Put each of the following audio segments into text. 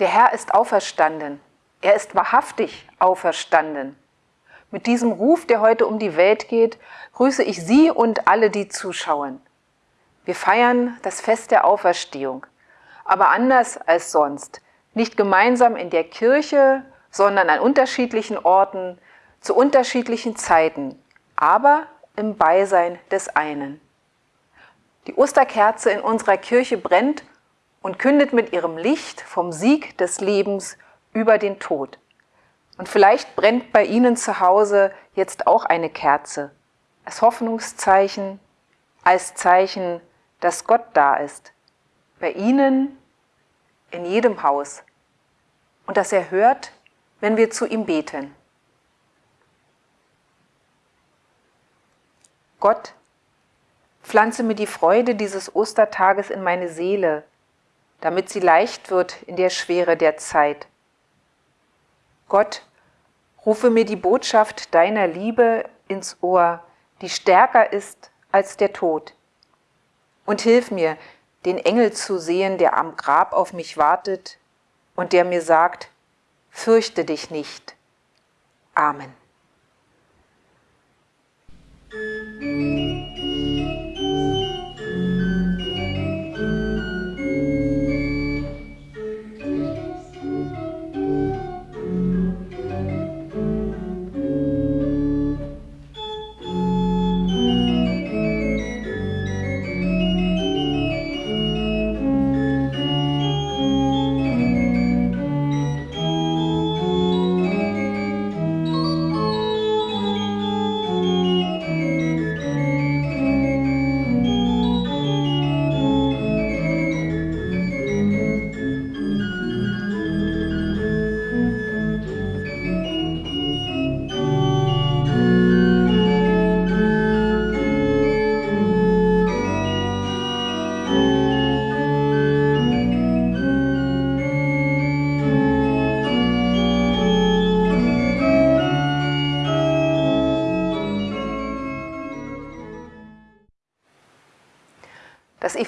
Der Herr ist auferstanden. Er ist wahrhaftig auferstanden. Mit diesem Ruf, der heute um die Welt geht, grüße ich Sie und alle, die zuschauen. Wir feiern das Fest der Auferstehung, aber anders als sonst. Nicht gemeinsam in der Kirche, sondern an unterschiedlichen Orten, zu unterschiedlichen Zeiten, aber im Beisein des einen. Die Osterkerze in unserer Kirche brennt und kündet mit ihrem Licht vom Sieg des Lebens über den Tod. Und vielleicht brennt bei Ihnen zu Hause jetzt auch eine Kerze, als Hoffnungszeichen, als Zeichen, dass Gott da ist. Bei Ihnen, in jedem Haus. Und dass er hört, wenn wir zu ihm beten. Gott, pflanze mir die Freude dieses Ostertages in meine Seele, damit sie leicht wird in der Schwere der Zeit. Gott, rufe mir die Botschaft deiner Liebe ins Ohr, die stärker ist als der Tod. Und hilf mir, den Engel zu sehen, der am Grab auf mich wartet und der mir sagt, fürchte dich nicht. Amen.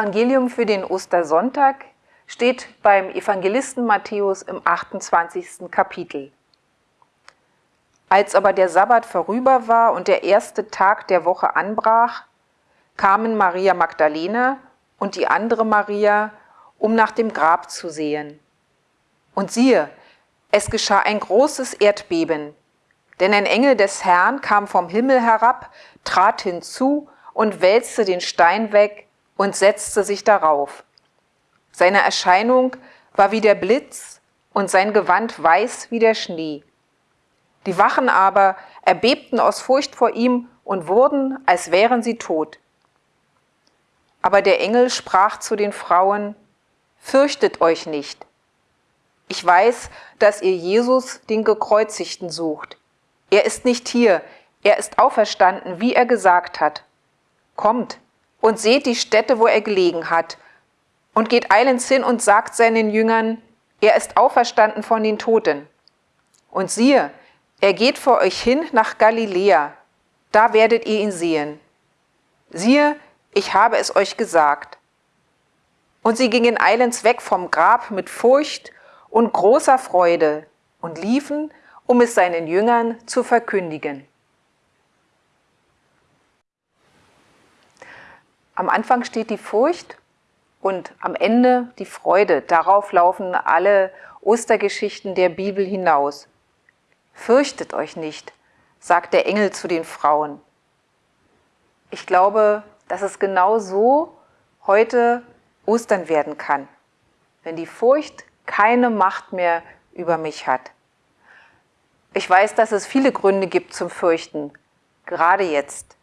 Evangelium für den Ostersonntag steht beim Evangelisten Matthäus im 28. Kapitel. Als aber der Sabbat vorüber war und der erste Tag der Woche anbrach, kamen Maria Magdalena und die andere Maria, um nach dem Grab zu sehen. Und siehe, es geschah ein großes Erdbeben, denn ein Engel des Herrn kam vom Himmel herab, trat hinzu und wälzte den Stein weg, und setzte sich darauf. Seine Erscheinung war wie der Blitz und sein Gewand weiß wie der Schnee. Die Wachen aber erbebten aus Furcht vor ihm und wurden, als wären sie tot. Aber der Engel sprach zu den Frauen, Fürchtet euch nicht. Ich weiß, dass ihr Jesus, den Gekreuzigten, sucht. Er ist nicht hier, er ist auferstanden, wie er gesagt hat. Kommt, und seht die Stätte, wo er gelegen hat, und geht eilends hin und sagt seinen Jüngern, er ist auferstanden von den Toten. Und siehe, er geht vor euch hin nach Galiläa, da werdet ihr ihn sehen. Siehe, ich habe es euch gesagt. Und sie gingen eilends weg vom Grab mit Furcht und großer Freude und liefen, um es seinen Jüngern zu verkündigen. Am Anfang steht die Furcht und am Ende die Freude. Darauf laufen alle Ostergeschichten der Bibel hinaus. Fürchtet euch nicht, sagt der Engel zu den Frauen. Ich glaube, dass es genau so heute Ostern werden kann, wenn die Furcht keine Macht mehr über mich hat. Ich weiß, dass es viele Gründe gibt zum Fürchten, gerade jetzt.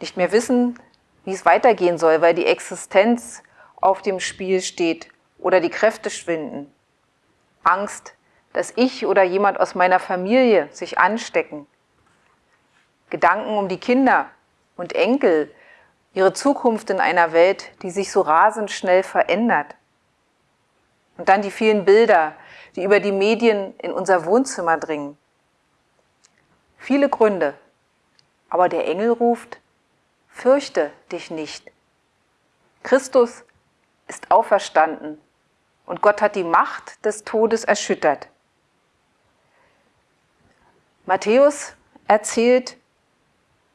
Nicht mehr wissen, wie es weitergehen soll, weil die Existenz auf dem Spiel steht oder die Kräfte schwinden. Angst, dass ich oder jemand aus meiner Familie sich anstecken. Gedanken um die Kinder und Enkel, ihre Zukunft in einer Welt, die sich so rasend schnell verändert. Und dann die vielen Bilder, die über die Medien in unser Wohnzimmer dringen. Viele Gründe, aber der Engel ruft, fürchte dich nicht. Christus ist auferstanden und Gott hat die Macht des Todes erschüttert. Matthäus erzählt,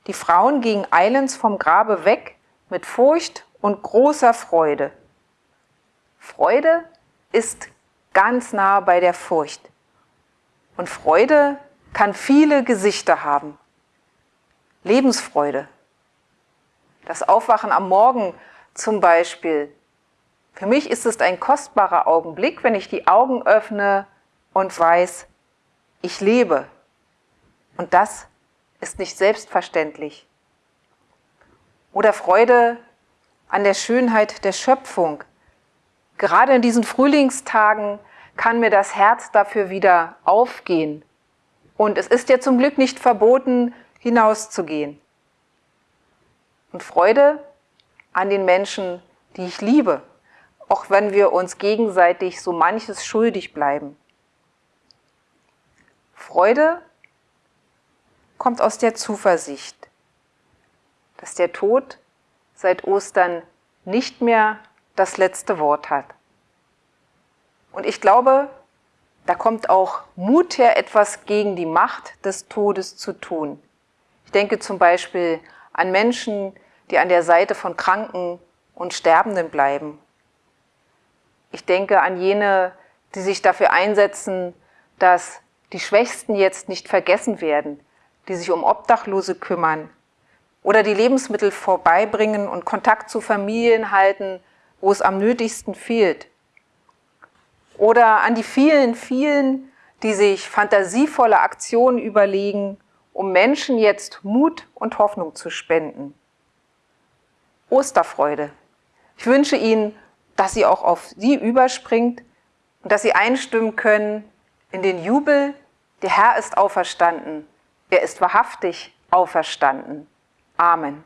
die Frauen gingen eilends vom Grabe weg mit Furcht und großer Freude. Freude ist ganz nah bei der Furcht. Und Freude kann viele Gesichter haben. Lebensfreude. Das Aufwachen am Morgen zum Beispiel. Für mich ist es ein kostbarer Augenblick, wenn ich die Augen öffne und weiß, ich lebe. Und das ist nicht selbstverständlich. Oder Freude an der Schönheit der Schöpfung. Gerade in diesen Frühlingstagen kann mir das Herz dafür wieder aufgehen. Und es ist ja zum Glück nicht verboten, hinauszugehen. Und Freude an den Menschen, die ich liebe, auch wenn wir uns gegenseitig so manches schuldig bleiben. Freude kommt aus der Zuversicht, dass der Tod seit Ostern nicht mehr das letzte Wort hat. Und ich glaube, da kommt auch Mut her, etwas gegen die Macht des Todes zu tun. Ich denke zum Beispiel an Menschen, die an der Seite von Kranken und Sterbenden bleiben. Ich denke an jene, die sich dafür einsetzen, dass die Schwächsten jetzt nicht vergessen werden, die sich um Obdachlose kümmern oder die Lebensmittel vorbeibringen und Kontakt zu Familien halten, wo es am nötigsten fehlt. Oder an die vielen, vielen, die sich fantasievolle Aktionen überlegen, um Menschen jetzt Mut und Hoffnung zu spenden. Osterfreude. Ich wünsche Ihnen, dass sie auch auf Sie überspringt und dass Sie einstimmen können in den Jubel, der Herr ist auferstanden, er ist wahrhaftig auferstanden. Amen.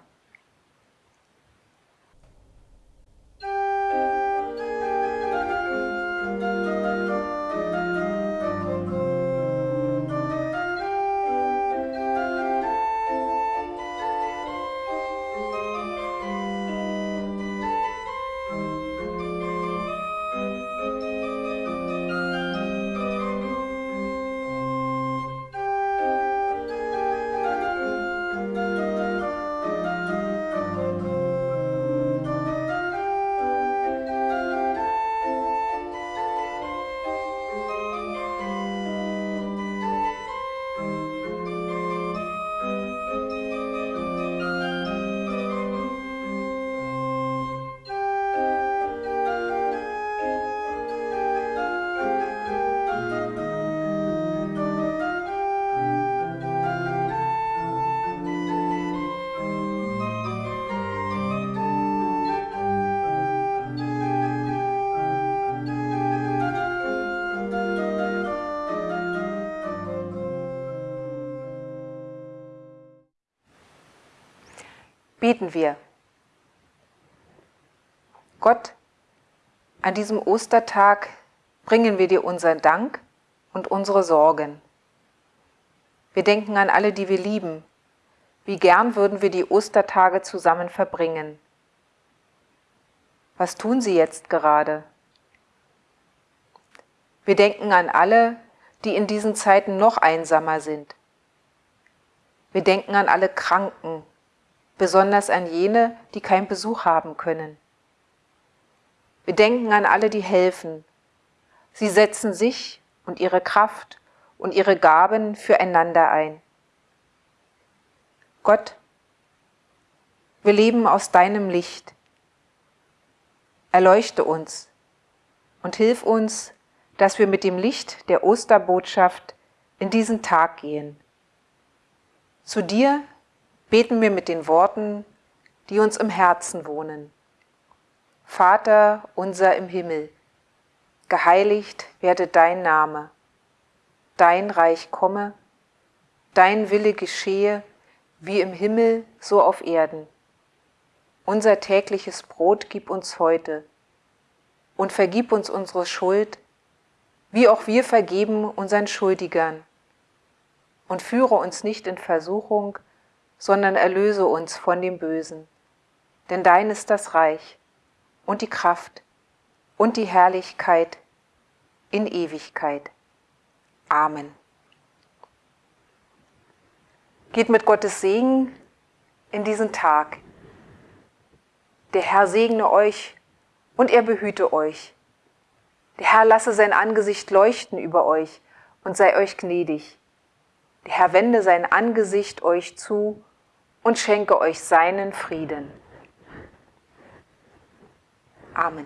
Beten wir. Gott, an diesem Ostertag bringen wir dir unseren Dank und unsere Sorgen. Wir denken an alle, die wir lieben. Wie gern würden wir die Ostertage zusammen verbringen. Was tun sie jetzt gerade? Wir denken an alle, die in diesen Zeiten noch einsamer sind. Wir denken an alle Kranken, besonders an jene, die keinen Besuch haben können. Wir denken an alle, die helfen. Sie setzen sich und ihre Kraft und ihre Gaben füreinander ein. Gott, wir leben aus deinem Licht. Erleuchte uns und hilf uns, dass wir mit dem Licht der Osterbotschaft in diesen Tag gehen. Zu dir beten wir mit den Worten, die uns im Herzen wohnen. Vater unser im Himmel, geheiligt werde dein Name, dein Reich komme, dein Wille geschehe, wie im Himmel, so auf Erden. Unser tägliches Brot gib uns heute und vergib uns unsere Schuld, wie auch wir vergeben unseren Schuldigern. Und führe uns nicht in Versuchung, sondern erlöse uns von dem Bösen. Denn dein ist das Reich und die Kraft und die Herrlichkeit in Ewigkeit. Amen. Geht mit Gottes Segen in diesen Tag. Der Herr segne euch und er behüte euch. Der Herr lasse sein Angesicht leuchten über euch und sei euch gnädig. Der Herr wende sein Angesicht euch zu und schenke euch seinen Frieden. Amen.